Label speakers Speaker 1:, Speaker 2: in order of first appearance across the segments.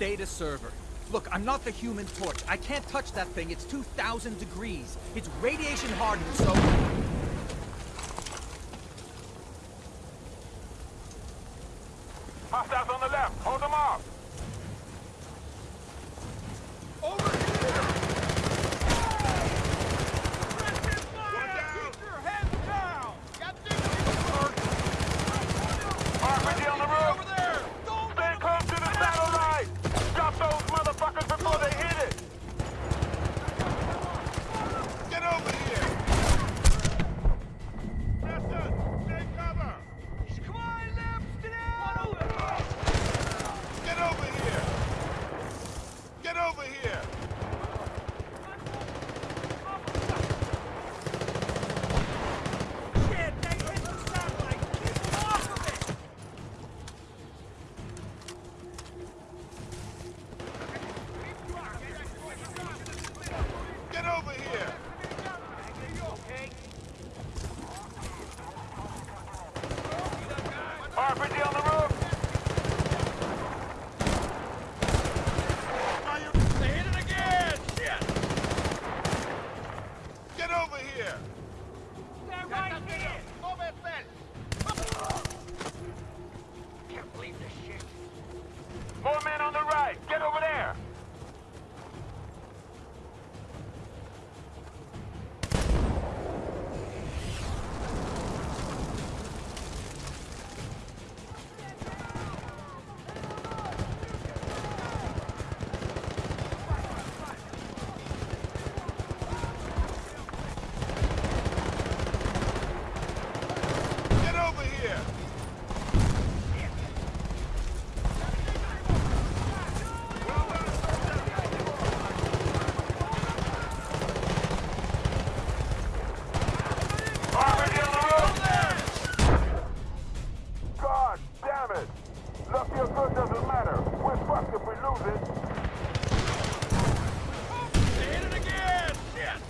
Speaker 1: data server. Look, I'm not the human torch. I can't touch that thing. It's 2,000 degrees. It's radiation hardened, so...
Speaker 2: Hostiles on the left. Hold them off.
Speaker 1: Over here!
Speaker 2: RPG on the roof. Stay close to the satellite. Drop those motherfuckers before they hit it. Get over here. Preston, take cover. Get over here. Get over here. Get over here. RPG on the roof. They hit it again. Shit. Get over here.
Speaker 3: Can't believe this shit.
Speaker 2: More men on the right. Get over there. Get over here. RPG on the roof. God damn it. Lucky or good doesn't matter. We're fucked if we lose it. They hit it again. Shit.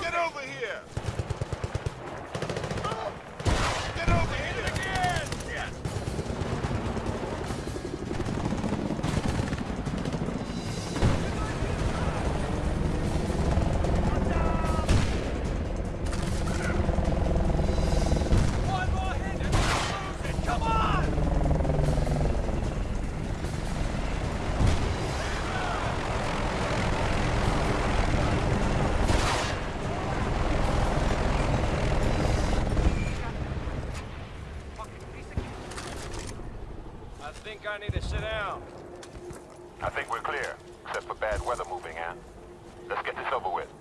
Speaker 2: Get over here. Get over here. again. Shit.
Speaker 1: One more hit and we'll lose it! Come on!
Speaker 4: I need to sit down.
Speaker 2: I think we're clear, except for bad weather moving in. Let's get this over with.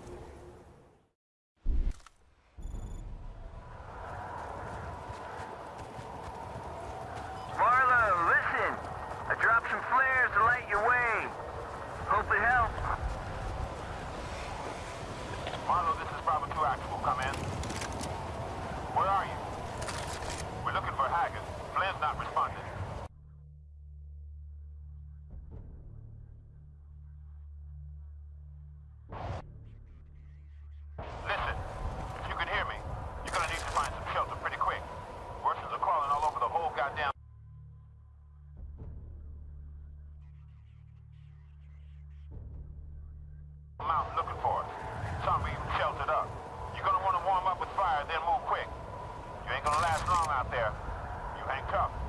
Speaker 2: Mountain looking for us. Some even sheltered up. You're gonna wanna warm up with fire, then move quick. You ain't gonna last long out there. You hang tough.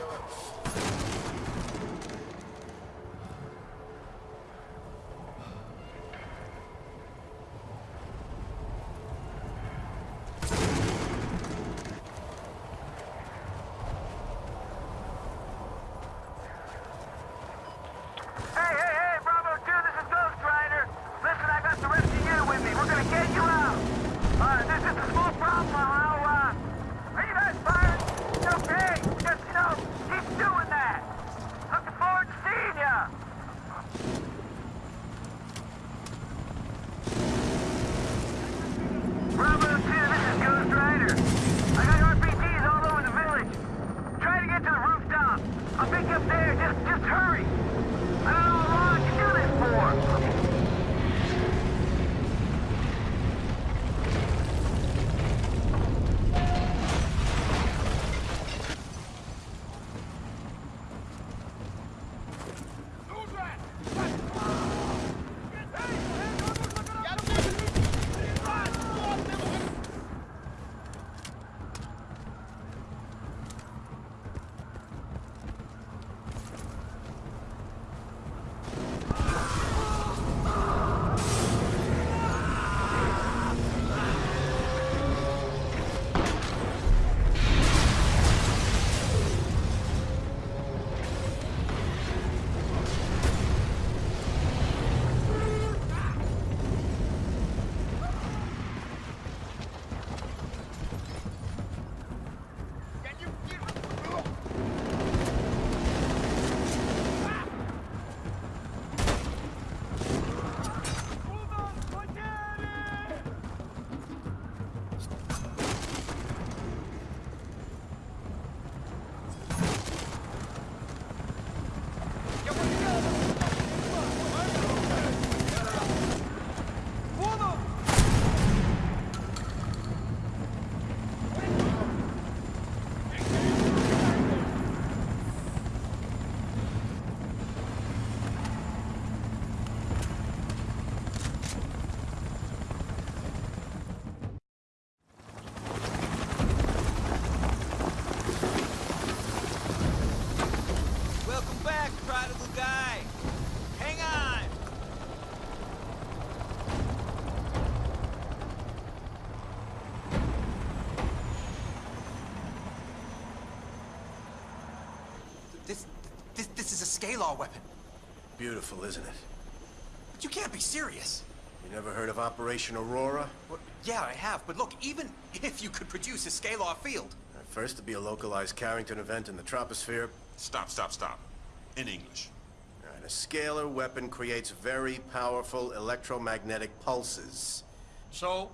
Speaker 1: Let's go. Weapon.
Speaker 5: Beautiful, isn't it?
Speaker 1: But you can't be serious.
Speaker 5: You never heard of Operation Aurora?
Speaker 1: Well, yeah, I have, but look, even if you could produce a scalar field...
Speaker 5: At first, to be a localized Carrington event in the troposphere.
Speaker 6: Stop, stop, stop. In English.
Speaker 5: Right, a scalar weapon creates very powerful electromagnetic pulses.
Speaker 4: So,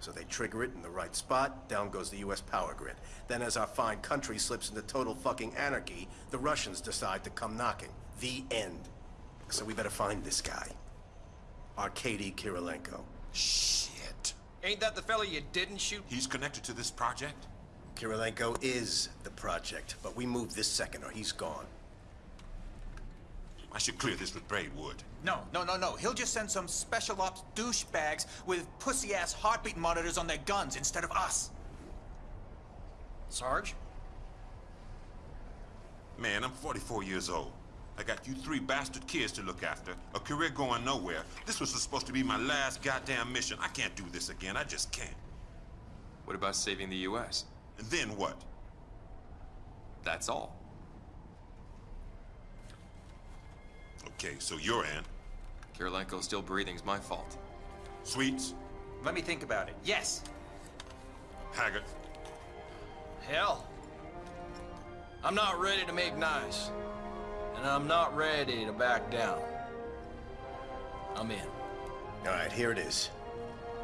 Speaker 5: So they trigger it in the right spot, down goes the US power grid. Then as our fine country slips into total fucking anarchy, the Russians decide to come knocking. The end. So we better find this guy. Arkady Kirilenko.
Speaker 6: Shit.
Speaker 4: ain't that the fella you didn't shoot?
Speaker 6: He's connected to this project?
Speaker 5: Kirilenko is the project, but we move this second or he's gone.
Speaker 6: I should clear this with Braidwood.
Speaker 1: No, no, no, no. He'll just send some special ops douchebags with pussy-ass heartbeat monitors on their guns instead of us.
Speaker 4: Sarge?
Speaker 6: Man, I'm 44 years old. I got you three bastard kids to look after, a career going nowhere. This was supposed to be my last goddamn mission. I can't do this again. I just can't.
Speaker 7: What about saving the U.S.?
Speaker 6: And then what?
Speaker 7: That's all.
Speaker 6: Okay, so you're in.
Speaker 7: Kirilenko still breathing's my fault.
Speaker 6: Sweets?
Speaker 1: Let me think about it. Yes.
Speaker 6: Haggard?
Speaker 4: Hell. I'm not ready to make nice. And I'm not ready to back down. I'm in.
Speaker 5: All right, here it is.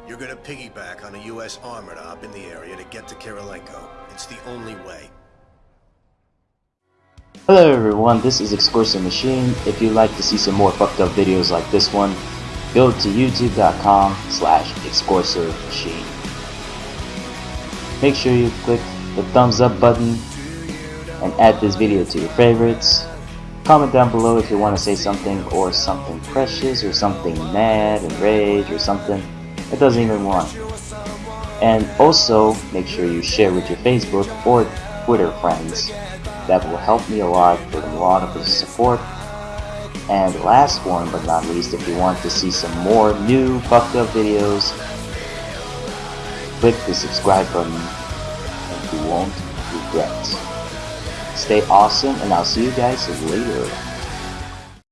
Speaker 5: You're gonna piggyback on a U.S. armored op in the area to get to Kirilenko. It's the only way.
Speaker 8: Hello everyone, this is Excursive Machine. If you'd like to see some more fucked up videos like this one, go to youtube.com slash Excursive Machine. Make sure you click the thumbs up button and add this video to your favorites. Comment down below if you want to say something or something precious or something mad and rage or something. It doesn't even want. And also make sure you share with your Facebook or Twitter friends. That will help me a lot with a lot of the support. And last one but not least, if you want to see some more new fucked up videos, click the subscribe button and you won't regret. Stay awesome and I'll see you guys later.